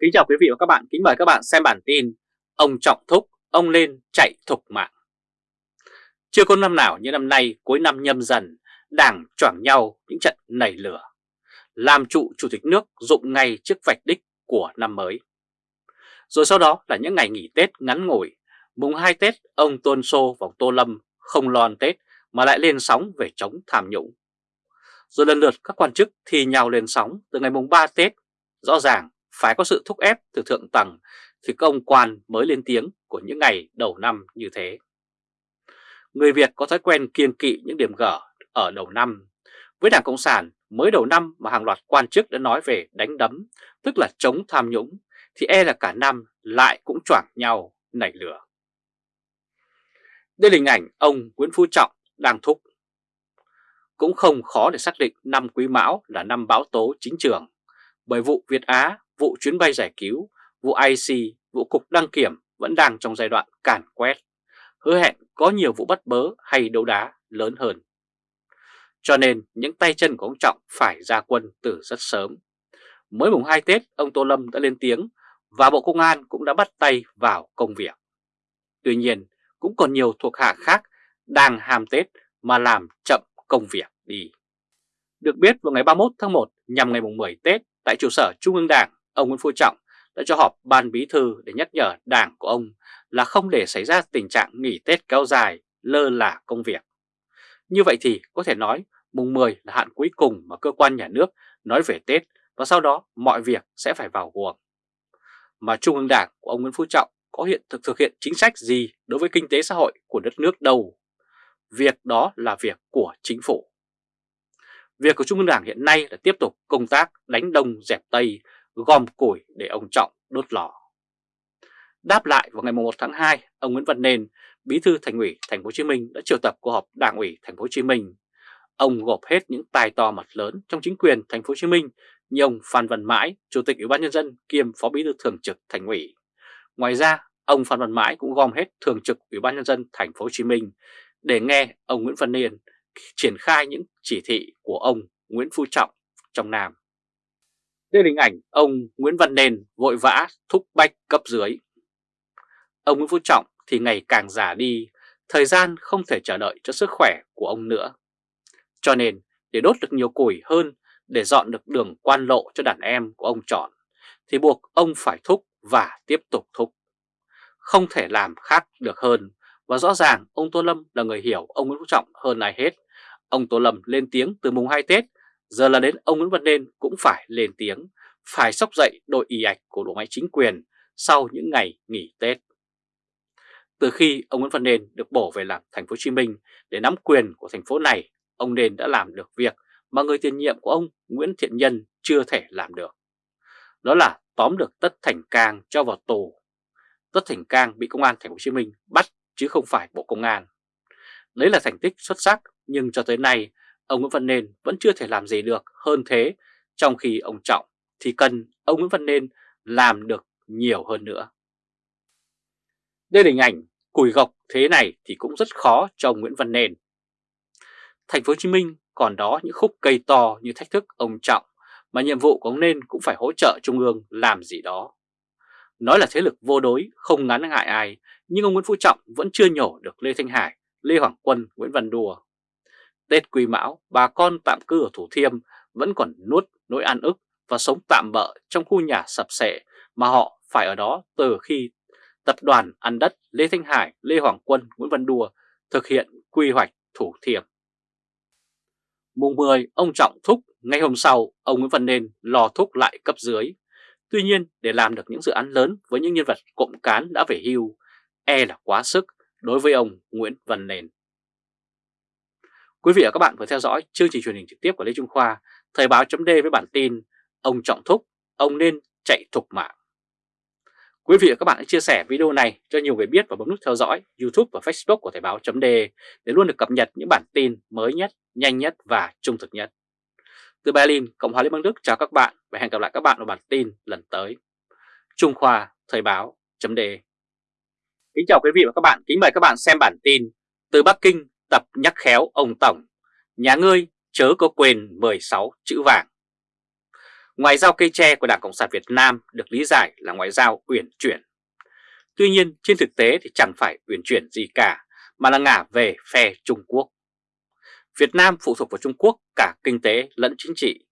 Kính chào quý vị và các bạn, kính mời các bạn xem bản tin Ông Trọng Thúc, ông lên chạy thục mạng. Chưa có năm nào như năm nay cuối năm nhâm dần Đảng choảng nhau những trận nảy lửa. Làm trụ chủ tịch nước dụng ngay trước vạch đích của năm mới. Rồi sau đó là những ngày nghỉ Tết ngắn ngủi. Mùng 2 Tết ông Tôn Sô và Tô Lâm không lo ăn Tết mà lại lên sóng về chống tham nhũng. Rồi lần lượt các quan chức thì nhau lên sóng từ ngày mùng 3 Tết Rõ ràng phải có sự thúc ép từ thượng tầng thì công quan mới lên tiếng của những ngày đầu năm như thế. Người Việt có thói quen kiên kỵ những điểm gở ở đầu năm. Với Đảng Cộng sản, mới đầu năm mà hàng loạt quan chức đã nói về đánh đấm, tức là chống tham nhũng, thì e là cả năm lại cũng choảng nhau nảy lửa. Đây là hình ảnh ông Nguyễn Phú Trọng đang thúc. Cũng không khó để xác định năm Quý Mão là năm báo tố chính trường, bởi vụ Việt Á vụ chuyến bay giải cứu, vụ IC, vụ cục đăng kiểm vẫn đang trong giai đoạn càn quét, hứa hẹn có nhiều vụ bắt bớ hay đấu đá lớn hơn. Cho nên những tay chân của ông Trọng phải ra quân từ rất sớm. Mới mùng 2 Tết, ông Tô Lâm đã lên tiếng và Bộ Công an cũng đã bắt tay vào công việc. Tuy nhiên, cũng còn nhiều thuộc hạ khác đang hàm Tết mà làm chậm công việc đi. Được biết vào ngày 31 tháng 1 nhằm ngày mùng 10 Tết tại trụ sở Trung ương Đảng, ông Nguyễn Phú Trọng đã cho họp ban bí thư để nhắc nhở đảng của ông là không để xảy ra tình trạng nghỉ Tết kéo dài, lơ là công việc. Như vậy thì có thể nói mùng 10 là hạn cuối cùng mà cơ quan nhà nước nói về Tết và sau đó mọi việc sẽ phải vào guồng. Mà Trung ương Đảng của ông Nguyễn Phú Trọng có hiện thực thực hiện chính sách gì đối với kinh tế xã hội của đất nước đâu. Việc đó là việc của chính phủ. Việc của Trung ương Đảng hiện nay là tiếp tục công tác đánh đông dẹp tây gom củi để ông Trọng đốt lò. Đáp lại vào ngày 1 tháng 2, ông Nguyễn Văn Nên, Bí thư Thành ủy Thành phố Hồ Chí Minh đã triệu tập cuộc họp Đảng ủy Thành phố Hồ Chí Minh. Ông gộp hết những tài to mặt lớn trong chính quyền Thành phố Hồ Chí Minh như ông Phan Văn Mãi, Chủ tịch Ủy ban nhân dân kiêm Phó Bí thư Thường trực Thành ủy. Ngoài ra, ông Phan Văn Mãi cũng gom hết Thường trực Ủy ban nhân dân Thành phố Hồ Chí Minh để nghe ông Nguyễn Văn Nên triển khai những chỉ thị của ông Nguyễn Phú Trọng trong Nam. Đây là hình ảnh ông Nguyễn Văn Nền vội vã thúc bách cấp dưới. Ông Nguyễn Phú Trọng thì ngày càng già đi, thời gian không thể chờ đợi cho sức khỏe của ông nữa. Cho nên để đốt được nhiều củi hơn, để dọn được đường quan lộ cho đàn em của ông chọn, thì buộc ông phải thúc và tiếp tục thúc. Không thể làm khác được hơn, và rõ ràng ông Tô Lâm là người hiểu ông Nguyễn Phú Trọng hơn ai hết. Ông Tô Lâm lên tiếng từ mùng 2 Tết Giờ là đến ông Nguyễn Văn Nên cũng phải lên tiếng, phải sóc dậy đội y ạch của bộ máy chính quyền sau những ngày nghỉ Tết. Từ khi ông Nguyễn Văn Nên được bổ về làm thành phố Hồ Chí Minh để nắm quyền của thành phố này, ông Nên đã làm được việc mà người tiền nhiệm của ông Nguyễn Thiện Nhân chưa thể làm được. Đó là tóm được Tất Thành Cang cho vào tù. Tất Thành Cang bị công an thành phố Hồ Chí Minh bắt chứ không phải Bộ Công an. Đấy là thành tích xuất sắc nhưng cho tới nay ông Nguyễn Văn Nên vẫn chưa thể làm gì được hơn thế, trong khi ông Trọng thì cần ông Nguyễn Văn Nên làm được nhiều hơn nữa. Đây là hình ảnh cùi gọc thế này thì cũng rất khó cho ông Nguyễn Văn Nên. Thành phố Hồ Chí Minh còn đó những khúc cây to như thách thức ông Trọng mà nhiệm vụ của ông Nên cũng phải hỗ trợ Trung ương làm gì đó. Nói là thế lực vô đối, không ngắn ngại ai, nhưng ông Nguyễn Phú Trọng vẫn chưa nhổ được Lê Thanh Hải, Lê Hoàng Quân, Nguyễn Văn Đùa Tết Quý Mão, bà con tạm cư ở Thủ Thiêm vẫn còn nuốt nỗi ăn ức và sống tạm bợ trong khu nhà sập sệ mà họ phải ở đó từ khi tập đoàn ăn đất Lê Thanh Hải, Lê Hoàng Quân, Nguyễn Văn Đùa thực hiện quy hoạch Thủ Thiêm. Mùng 10, ông Trọng thúc, ngay hôm sau, ông Nguyễn Văn Nên lò thúc lại cấp dưới. Tuy nhiên, để làm được những dự án lớn với những nhân vật cộng cán đã về hưu, e là quá sức đối với ông Nguyễn Văn Nên. Quý vị và các bạn vừa theo dõi chương trình truyền hình trực tiếp của Lê Trung Khoa, Thời báo chấm với bản tin Ông Trọng Thúc, ông nên chạy thục mạng. Quý vị và các bạn hãy chia sẻ video này cho nhiều người biết và bấm nút theo dõi YouTube và Facebook của Thời báo chấm để luôn được cập nhật những bản tin mới nhất, nhanh nhất và trung thực nhất. Từ Berlin, Cộng hòa Liên bang Đức chào các bạn và hẹn gặp lại các bạn ở bản tin lần tới. Trung Khoa, Thời báo chấm Kính chào quý vị và các bạn, kính mời các bạn xem bản tin Từ Bắc Kinh tập nhắc khéo ông Tổng, nhà ngươi chớ có quên 16 chữ vàng. Ngoại giao cây tre của Đảng Cộng sản Việt Nam được lý giải là ngoại giao uyển chuyển. Tuy nhiên trên thực tế thì chẳng phải uyển chuyển gì cả mà là ngả về phe Trung Quốc. Việt Nam phụ thuộc vào Trung Quốc cả kinh tế lẫn chính trị.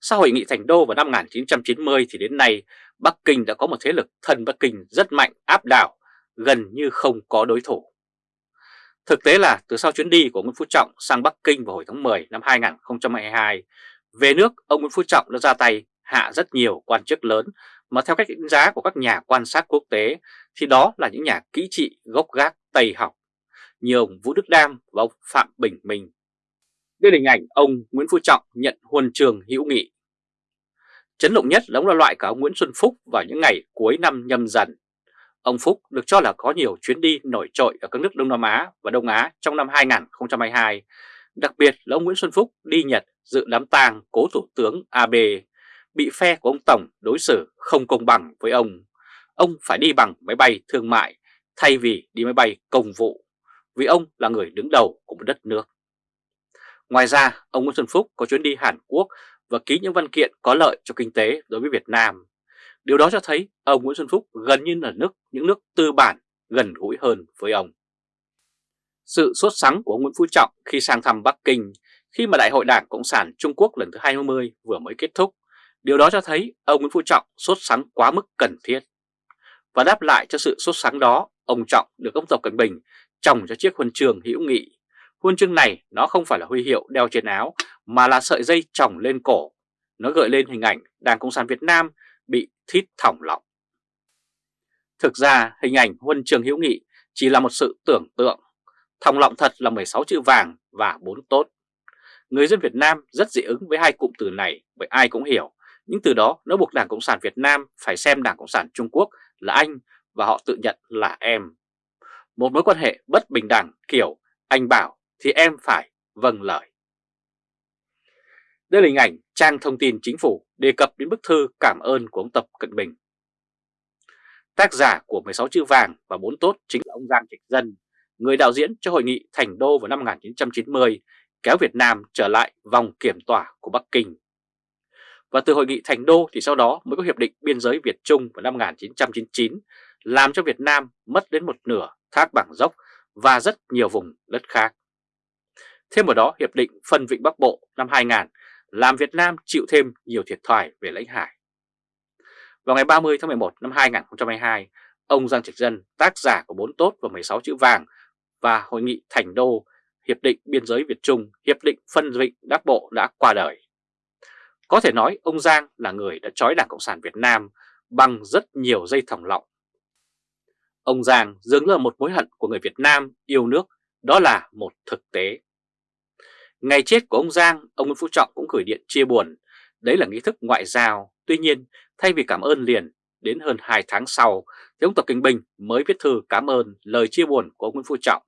Sau hội nghị Thành Đô vào năm 1990 thì đến nay Bắc Kinh đã có một thế lực thân Bắc Kinh rất mạnh áp đảo, gần như không có đối thủ. Thực tế là từ sau chuyến đi của Nguyễn Phú Trọng sang Bắc Kinh vào hồi tháng 10 năm 2022, về nước ông Nguyễn Phú Trọng đã ra tay hạ rất nhiều quan chức lớn mà theo cách đánh giá của các nhà quan sát quốc tế thì đó là những nhà kỹ trị gốc gác Tây học như ông Vũ Đức Đam và ông Phạm Bình Minh. Đây là hình ảnh ông Nguyễn Phú Trọng nhận huân trường hữu nghị. Chấn động nhất là ông là loại cả ông Nguyễn Xuân Phúc vào những ngày cuối năm nhâm dần. Ông Phúc được cho là có nhiều chuyến đi nổi trội ở các nước Đông Nam Á và Đông Á trong năm 2022. Đặc biệt là ông Nguyễn Xuân Phúc đi Nhật dự đám tang cố thủ tướng Abe, bị phe của ông Tổng đối xử không công bằng với ông. Ông phải đi bằng máy bay thương mại thay vì đi máy bay công vụ, vì ông là người đứng đầu của một đất nước. Ngoài ra, ông Nguyễn Xuân Phúc có chuyến đi Hàn Quốc và ký những văn kiện có lợi cho kinh tế đối với Việt Nam. Điều đó cho thấy ông Nguyễn Xuân Phúc gần như là nước những nước tư bản gần gũi hơn với ông. Sự sốt sắng của ông Nguyễn Phú Trọng khi sang thăm Bắc Kinh khi mà Đại hội Đảng Cộng sản Trung Quốc lần thứ 20 vừa mới kết thúc, điều đó cho thấy ông Nguyễn Phú Trọng sốt sắng quá mức cần thiết. Và đáp lại cho sự sốt sắng đó, ông Trọng được ông Tập Cận Bình trồng cho chiếc huân trường hữu nghị. Huân chương này nó không phải là huy hiệu đeo trên áo mà là sợi dây trồng lên cổ. Nó gợi lên hình ảnh Đảng Cộng sản Việt Nam bị thít thỏng lọng. Thực ra, hình ảnh huân trường hữu nghị chỉ là một sự tưởng tượng. Thòng lọng thật là 16 chữ vàng và 4 tốt. Người dân Việt Nam rất dị ứng với hai cụm từ này bởi ai cũng hiểu. Những từ đó nó buộc Đảng Cộng sản Việt Nam phải xem Đảng Cộng sản Trung Quốc là anh và họ tự nhận là em. Một mối quan hệ bất bình đẳng, kiểu, anh bảo thì em phải vâng lời. Đây là hình ảnh trang thông tin chính phủ đề cập đến bức thư cảm ơn của ông Tập Cận Bình. Tác giả của 16 chữ vàng và 4 tốt chính là ông Giang Trạch Dân, người đạo diễn cho hội nghị Thành Đô vào năm 1990, kéo Việt Nam trở lại vòng kiểm tỏa của Bắc Kinh. Và từ hội nghị Thành Đô thì sau đó mới có Hiệp định Biên giới Việt Trung vào năm 1999, làm cho Việt Nam mất đến một nửa thác bảng dốc và rất nhiều vùng đất khác. Thêm vào đó, Hiệp định Phân Vịnh Bắc Bộ năm 2000 làm Việt Nam chịu thêm nhiều thiệt thòi về lãnh hải. Vào ngày 30 tháng 11 năm 2022, ông Giang Trạch Dân, tác giả của 4 tốt và 16 chữ vàng và Hội nghị Thành Đô, Hiệp định Biên giới Việt Trung, Hiệp định Phân Vịnh Đắc Bộ đã qua đời. Có thể nói ông Giang là người đã trói Đảng Cộng sản Việt Nam bằng rất nhiều dây thòng lọng. Ông Giang dường như là một mối hận của người Việt Nam yêu nước, đó là một thực tế. Ngày chết của ông Giang, ông Nguyễn Phú Trọng cũng gửi điện chia buồn. Đấy là nghi thức ngoại giao. Tuy nhiên, thay vì cảm ơn liền, đến hơn 2 tháng sau, thì ông Tập Kinh Bình mới viết thư cảm ơn lời chia buồn của ông Nguyễn Phú Trọng.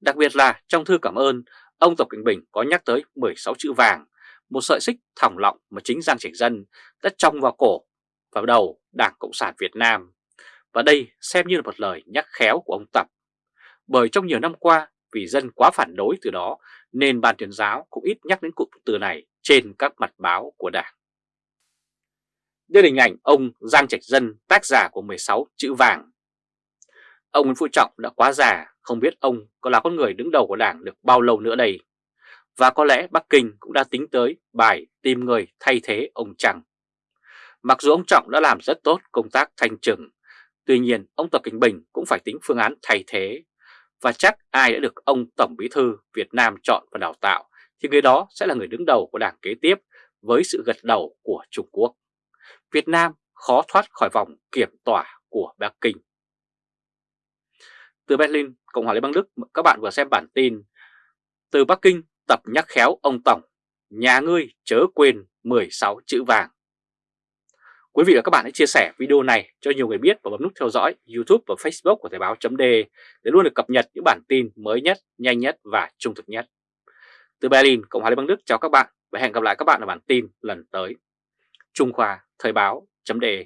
Đặc biệt là trong thư cảm ơn, ông Tập Kinh Bình có nhắc tới 16 chữ vàng, một sợi xích thỏng lọng mà chính Giang Trạch Dân đã trong vào cổ và đầu Đảng Cộng sản Việt Nam. Và đây xem như là một lời nhắc khéo của ông Tập. Bởi trong nhiều năm qua, vì dân quá phản đối từ đó nên ban tuyên giáo cũng ít nhắc đến cụm từ này trên các mặt báo của Đảng. Đây là hình ảnh ông Giang Trạch Dân, tác giả của 16 chữ vàng. Ông Nguyễn Phú Trọng đã quá già, không biết ông có là con người đứng đầu của Đảng được bao lâu nữa đây. Và có lẽ Bắc Kinh cũng đã tính tới bài tìm người thay thế ông Trăng. Mặc dù ông Trọng đã làm rất tốt công tác thanh trừng, tuy nhiên ông Tập Kinh Bình cũng phải tính phương án thay thế và chắc ai đã được ông Tổng Bí Thư Việt Nam chọn và đào tạo thì người đó sẽ là người đứng đầu của đảng kế tiếp với sự gật đầu của Trung Quốc. Việt Nam khó thoát khỏi vòng kiểm tỏa của Bắc Kinh. Từ Berlin, Cộng hòa Liên bang Đức, các bạn vừa xem bản tin Từ Bắc Kinh tập nhắc khéo ông Tổng, nhà ngươi chớ quên 16 chữ vàng. Quý vị và các bạn hãy chia sẻ video này cho nhiều người biết và bấm nút theo dõi YouTube và Facebook của Thời báo .de để luôn được cập nhật những bản tin mới nhất, nhanh nhất và trung thực nhất. Từ Berlin, Cộng hòa Liên bang Đức chào các bạn và hẹn gặp lại các bạn ở bản tin lần tới. Trung Khoa Thời báo .de